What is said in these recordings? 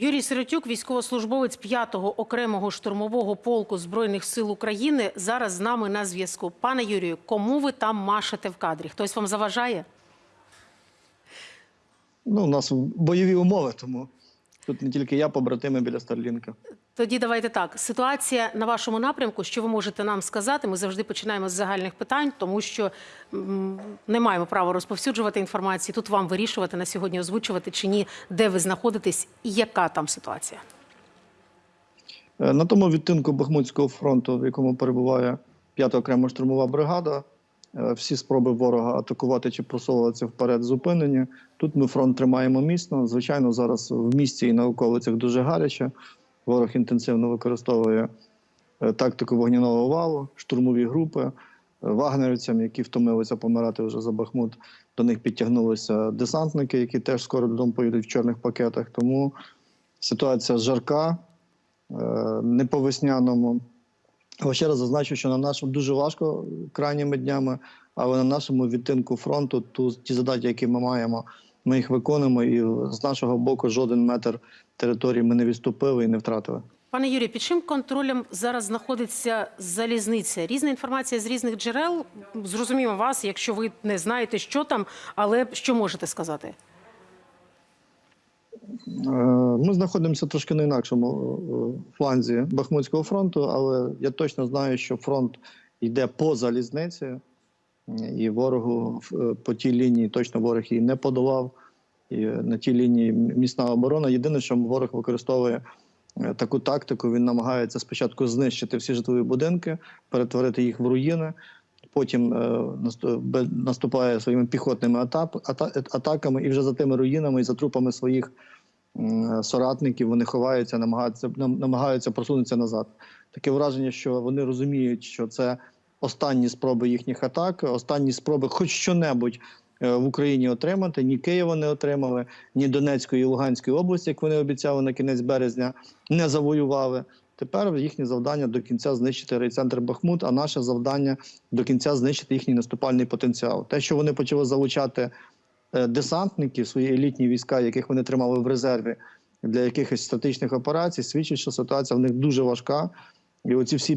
Юрій Сиротюк, військовослужбовець 5-го окремого штурмового полку Збройних сил України, зараз з нами на зв'язку. Пане Юрію, кому ви там машете в кадрі? Хтось вам заважає? Ну, у нас бойові умови, тому тут не тільки я, побратими біля Старлінка. Тоді давайте так. Ситуація на вашому напрямку. Що ви можете нам сказати? Ми завжди починаємо з загальних питань, тому що не маємо права розповсюджувати інформацію. Тут вам вирішувати на сьогодні, озвучувати чи ні, де ви знаходитесь і яка там ситуація. Е, На тому відтинку Бахмутського фронту, в якому перебуває 5-та окрема штурмова бригада, всі спроби ворога атакувати чи просовуватися вперед зупинені. Тут ми фронт тримаємо міцно. Звичайно, зараз в місті і на околицях дуже гаряче. Ворог інтенсивно використовує е, тактику вогняного валу, штурмові групи. Е, Вагнерівцям, які втомилися помирати вже за Бахмут, до них підтягнулися десантники, які теж скоро додому поїдуть в чорних пакетах. Тому ситуація жарка, е, не по весняному. Але ще раз зазначу, що на нашому дуже важко крайніми днями, але на нашому відтинку фронту ту, ті задачі, які ми маємо, ми їх виконуємо, і з нашого боку жоден метр території ми не відступили і не втратили. Пане Юрію, під чим контролем зараз знаходиться залізниця? Різна інформація з різних джерел. Зрозуміємо вас, якщо ви не знаєте, що там, але що можете сказати? Е, Ми знаходимося трошки на інакшому е, фланзі Бахмутського фронту, але я точно знаю, що фронт йде по залізниці, і ворогу е, по тій лінії точно ворог її не подолав. І на тій лінії міцна оборона. Єдине, що ворог використовує таку тактику, він намагається спочатку знищити всі житлові будинки, перетворити їх в руїни. Потім наступає своїми піхотними атаками, і вже за тими руїнами і за трупами своїх соратників вони ховаються, намагаються нам- намагаються просунутися назад. Таке враження, що вони розуміють, що це останні спроби їхніх атак, останні спроби хоч що-небудь е, в Україні отримати. Ні Києва не отримали, ні Донецької і Луганської області, як вони обіцяли на кінець березня, не завоювали. Тепер їхнє завдання до кінця знищити райцентр Бахмут, а наше завдання до кінця знищити їхній наступальний потенціал. Те, що вони почали залучати десантників, свої елітні війська, яких вони тримали в резерві для якихось статичних операцій, свідчить, що ситуація в них дуже важка. І оці всі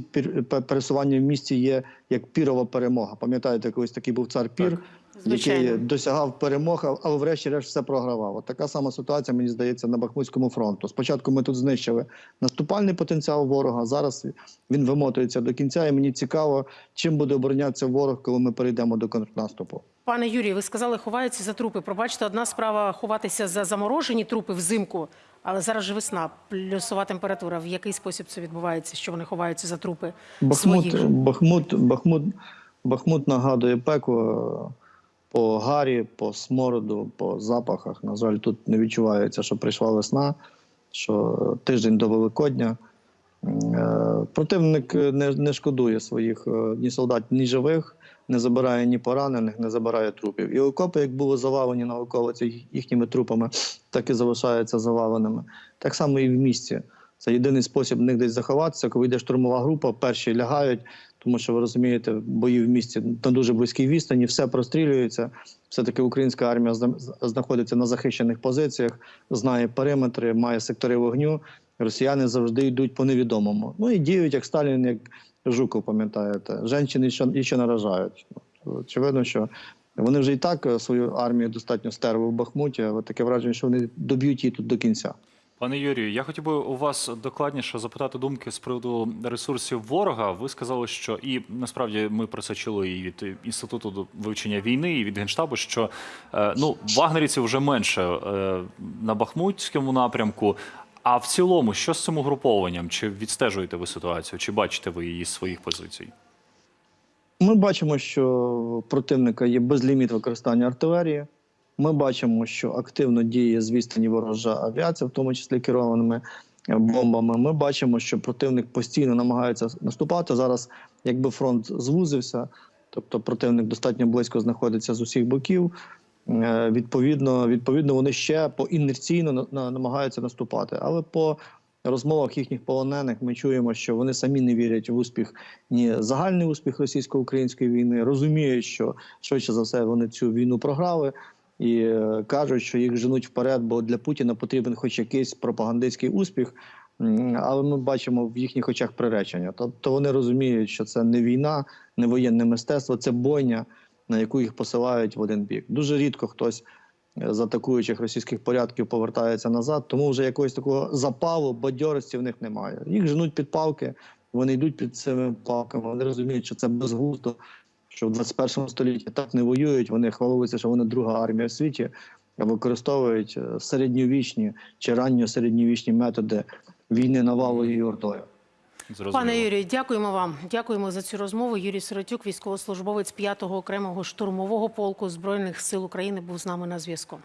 пересування в місті є як пірова перемога. Пам'ятаєте, колись такий був цар Пір, Звичайно. який досягав перемог, але врешті-решт все програвав. От така сама ситуація, мені здається, на Бахмутському фронту. Спочатку ми тут знищили наступальний потенціал ворога. Зараз він вимотується до кінця, і мені цікаво, чим буде оборонятися ворог, коли ми перейдемо до контрнаступу. Пане Юрію, ви сказали, ховаються за трупи. Пробачте, одна справа ховатися за заморожені трупи взимку, але зараз же весна, плюсова температура. В який спосіб це відбувається, що вони ховаються за трупи? Бахмут, же? Бахмут, Бахмут, Бахмут нагадує пекло е, по гарі, по смороду, по запахах. На жаль, тут не відчувається, що прийшла весна, що тиждень до Великодня. Е, Противник не, не шкодує своїх е, ні солдат, ні живих, не забирає ні поранених, не забирає трупів. І окопи, як були завалені на околиці їхніми трупами, так і залишаються заваленими. Так само і в місті. Це єдиний спосіб в них десь заховатися. Коли йде штурмова група, перші лягають, тому що ви розумієте, бої в місті на дуже близькій відстані, все прострілюється. Все таки українська армія зна- знаходиться на захищених позиціях, знає периметри, має сектори вогню. Росіяни завжди йдуть по невідомому. Ну і діють як Сталін, як Жуков, пам'ятаєте. Женщини ще, ще наражають. Очевидно, що вони вже і так е, свою армію достатньо стерли в Бахмуті, але таке враження, що вони доб'ють її тут до кінця. Пане Юрію, я хотів би у вас докладніше запитати думки з приводу ресурсів ворога. Ви сказали, що і насправді ми про це чули і від інституту вивчення війни, і від генштабу, що е, ну вагнерівців вже менше е, на Бахмутському напрямку. А в цілому, що з цим угрупованням? Чи відстежуєте ви ситуацію, чи бачите ви її з своїх позицій? Ми бачимо, що противника є безліміт використання артилерії. Ми бачимо, що активно діє з відстані ворожа авіація, в тому числі керованими е, бомбами. Ми бачимо, що противник постійно намагається наступати. Зараз, якби фронт звузився, тобто противник достатньо близько знаходиться з усіх боків. Е, Відповідно, відповідно, вони ще по інерційно на- на- намагаються наступати. Але по розмовах їхніх полонених ми чуємо, що вони самі не вірять в успіх ні загальний успіх російсько-української війни, розуміють, що швидше за все вони цю війну програли. і е, кажуть, що їх женуть вперед, бо для Путіна потрібен хоч якийсь пропагандистський успіх. Але ми бачимо в їхніх очах приречення. Тобто вони розуміють, що це не війна, не воєнне мистецтво, це бойня, на яку їх посилають в один бік. Дуже рідко хтось е, з атакуючих російських порядків повертається назад, тому вже якогось такого запалу, бадьорості в них немає. Їх женуть під палки, вони йдуть під цими палками. Вони розуміють, що це безглуздо, що в 21 столітті так не воюють. Вони хвалуються, що вони друга армія в світі, використовують е, середньовічні чи ранньосередньовічні методи війни навалою і ордою. Зрозуміло. Пане Юрію, дякуємо вам. Дякуємо за цю розмову. Юрій Сиротюк, військовослужбовець 5-го окремого штурмового полку збройних сил України, був з нами на зв'язку.